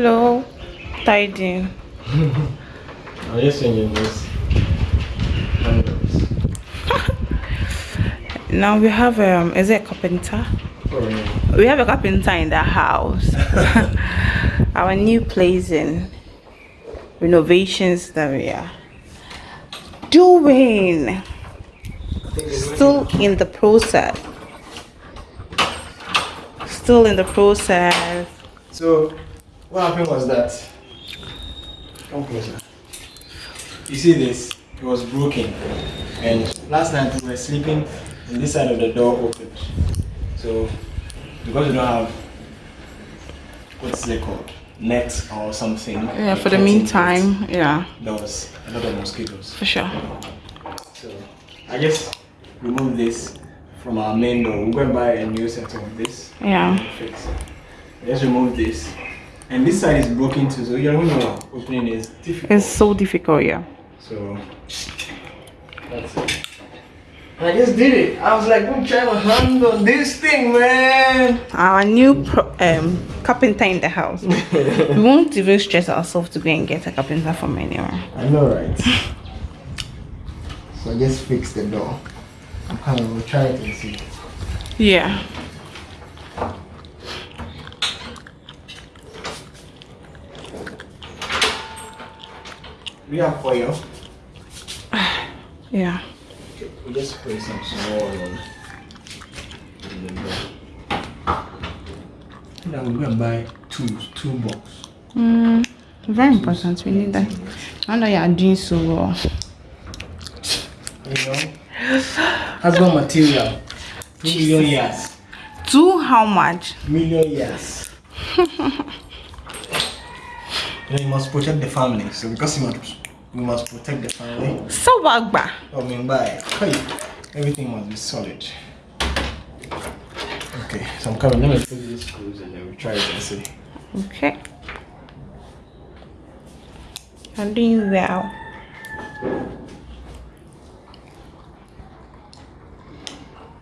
Hello, tidying. I'm just changing this. Now we have um, is it a carpenter? Oh, yeah. We have a carpenter in the house. Our new place in renovations that we are doing. Still in the process. Still in the process. So, what happened was that. Come closer. You see this? It was broken. And last night we were sleeping and this side of the door opened. So, because we don't have. What's it called? Net or something. Yeah, for the meantime, yeah, There was a lot of mosquitoes. for sure. So I just remove this from our main door. We're going to buy a new set of this. Yeah. Fix. Just remove this. And this side is broken too, so you know opening is difficult. It's so difficult, yeah. So that's it. I just did it. I was like, I'm trying my hand on this thing, man. Our new pro- um, carpenter in the house. we won't even stress ourselves to go and get a carpenter from anywhere. I know, right? so I just fix the door. I'm coming. We'll try it and see. Yeah. We have oil. Yeah. We just spray some small on in the. Now we're gonna buy two two box. Mm, very important. We need that. I know you are doing so well. You know? Husband material. Two million years. Two, how much? Million years. you know, you must protect the family. So because you must we must protect the family. So wagba. I mean by hey, everything must be solid. Okay, so I'm coming. Let me put these screws and then we try it and see. Okay. I'm doing well.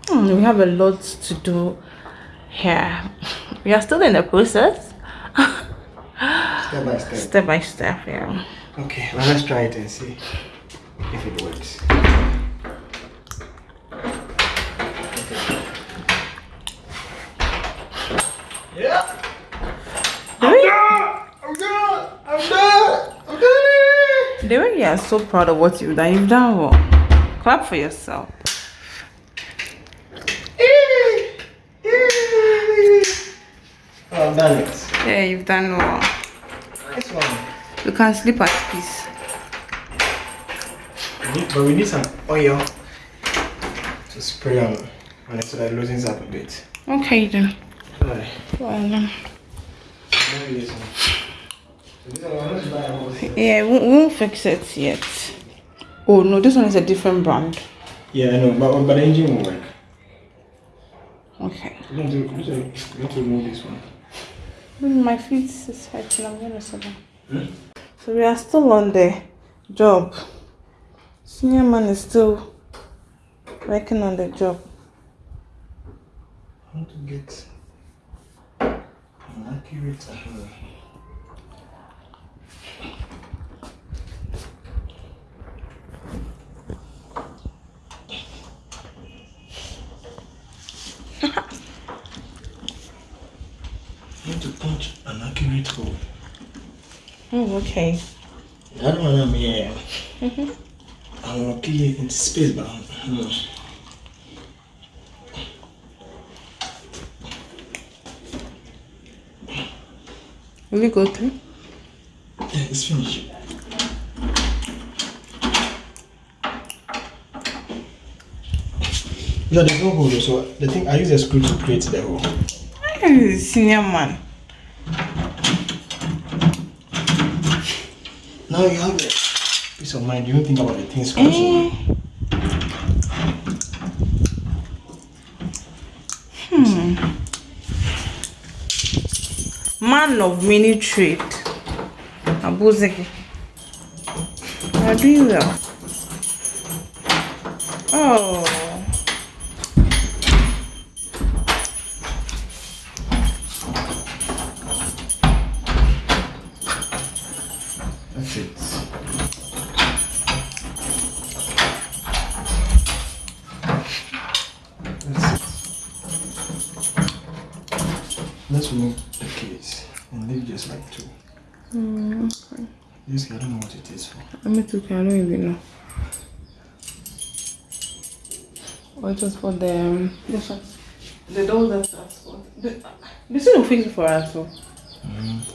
Hmm, we have a lot to do here. We are still in the process. Step by step. Step by step, yeah. Okay, now let's try it and see if it works. Yeah. I'm done. I'm done. I'm done. you are so proud of what you've done, you've done well. Clap for yourself. I've done it. Yeah, you've done well. Nice one. You can sleep at peace. We need- But we need some oil to spray on, on it so that it loosens up a bit. Okay then. Alright. Well, Maybe this one. So this one, I'm going to buy a whole set. yeah, we won't, we won't fix it yet. Oh no, this one is a different brand. Yeah, I know, but, but the engine will work. Okay. You need to, you need to, need to remove this one. My feet is hurting. I'm gonna sit down. Hmm? So we are still on the job. Senior man is still working on the job. I want to get an accurate uh, I want to punch hole. Oh, okay. That one I'm here. I'm gonna kill it into space, but hmm. Will we go through? yeah, it's finished. No, there's no hole. So the thing I use a screw to create the hole. Senior man. Now you have a peace of mind. You don't think about the things. Eh. Hmm. Man of many trade. Abuzeki. You are doing well. Oh. Let's remove the case and leave just like two. Mm, okay. This I don't know what it is for. I mean, okay, I don't even know. Or it was for the um, this one. The door that's that's for. The, this is no fix for us. So. Mm.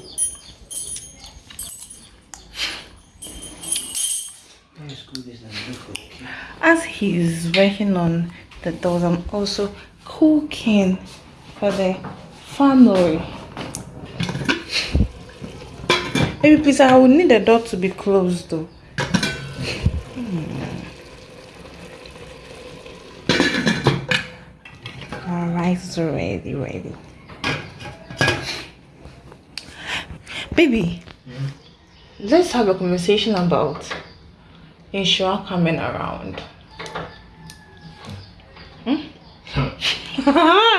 As he's working on the doors, I'm also cooking for the family. Maybe please, I would need the door to be closed though. Hmm. Alright, it's ready, ready. Baby, let's have a conversation about Insure coming around. Hmm?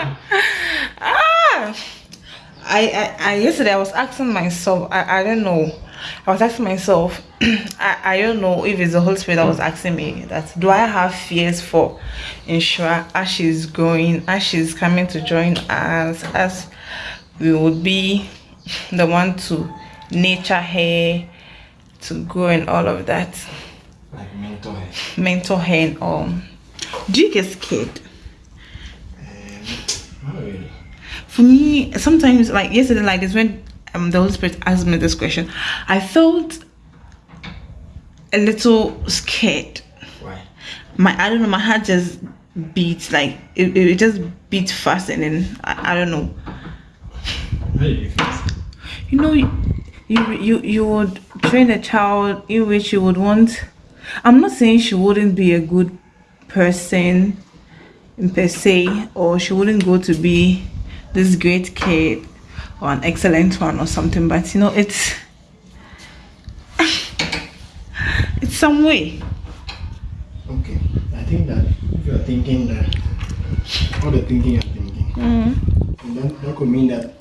I, I, I yesterday I was asking myself I, I don't know I was asking myself I, I don't know if it's the Holy Spirit that was asking me that do I have fears for Insure as she's growing as she's coming to join us as we would be the one to nature her to grow and all of that like mental health. Mental health. Um, do you get scared? Um, not really. For me, sometimes like yesterday, like this when um the Holy Spirit asked me this question, I felt a little scared. Why? My I don't know, my heart just beats like it, it just beat fast and then I, I don't know. You? You know you, you you you would train a child in which you would want I'm not saying she wouldn't be a good person per se, or she wouldn't go to be this great kid or an excellent one or something, but you know, it's it's some way. Okay, I think that if you are thinking that all the thinking you're thinking, Mm. that, that could mean that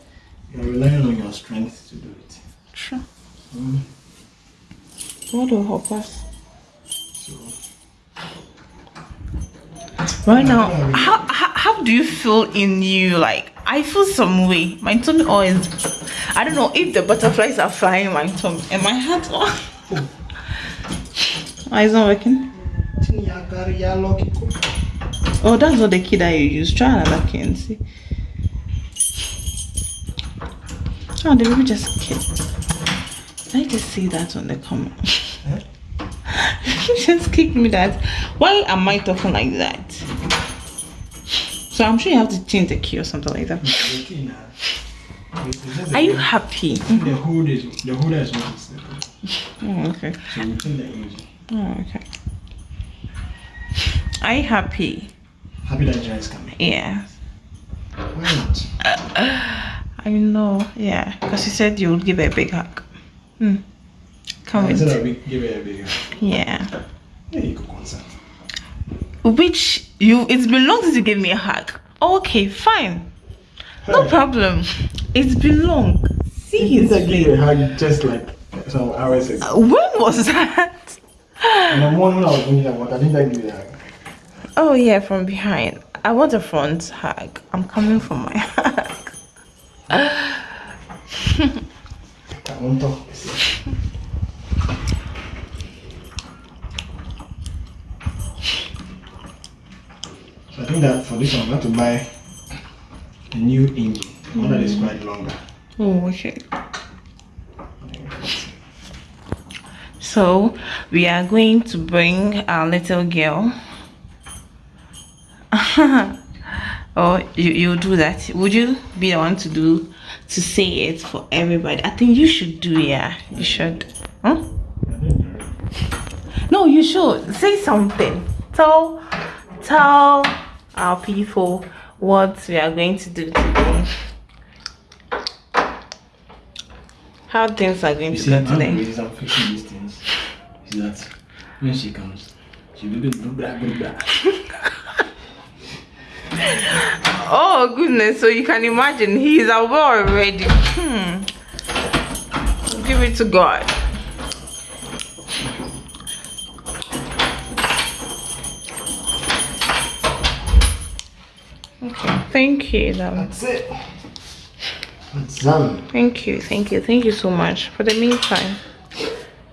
you're relying on your strength to do it. Sure. Mm. What will help us? Right now, how, how how do you feel in you? Like I feel some way. My tummy always. I don't know if the butterflies are flying in my tummy and my heart. Oh, Why is not working? Oh, that's not the key that you use. Try another key and see. Oh, the baby just kicked. I just see that on the comment. Just kicked me that. Why am I talking like that? So I'm sure you have to change the key or something like that. the key now. It's just Are you the- happy? The hood is the holder is not. Oh, okay. So we that easy. Oh, okay. Are you happy? Happy that Jai is coming. Yeah. Why not? I know. Yeah. Because you said you would give her a big hug. Hmm. Come I said with. that we give it a bigger. Yeah. Yeah, you could concern. Which you? It's been long since you gave me a hug. Oh, okay, fine. No Hey, problem. It's been long. His I give you a hug just like some hours ago? Uh, when was that? In the morning when I was thinking about, I didn't I give you a hug. Oh yeah, from behind. I want a front hug. I'm coming for my hug. I won't talk. So I think that for this one, I'm going to buy a new engine, one that is quite longer. Oh, okay. So we are going to bring our little girl. oh, you you do that? Would you be the one to do to say it for everybody? I think you should do. Yeah, you should. Huh? I didn't know. No, you should say something. Tell tell our people what we are going to do today. How things are going You to see, go today. reasons I'm fixing these things is that when she comes, she'll be good, blah, blah, blah. Oh goodness, so you can imagine he's aware already. Hmm. Give it to God. Thank you. Then. That's it. It's done. Thank you, thank you, thank you so much. For the meantime.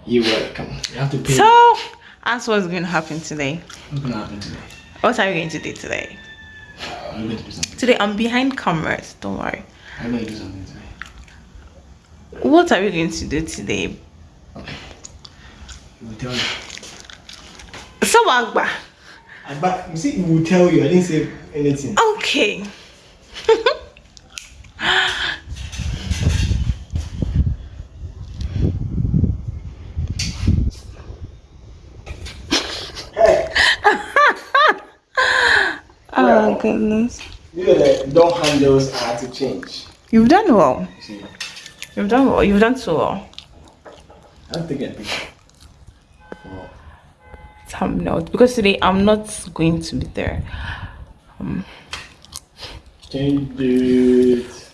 You're welcome. You have to pay. So, ask what's going to happen today. What's gonna happen today? What are you going to do today? Uh, I'm going to do something. Today, I'm behind cameras. Don't worry. I'm going to do something today. What are we going to do today? Okay. We'll tell you. So, Agba. I, but you see, we'll tell you. I didn't say anything. Okay. Hey, oh, goodness. you know the door handles are to change. You've done well. You see, You've done well. You've done so well. I'm taking a picture. For Thumbnail. Because today, I'm not going to be there. Um, Can you do it?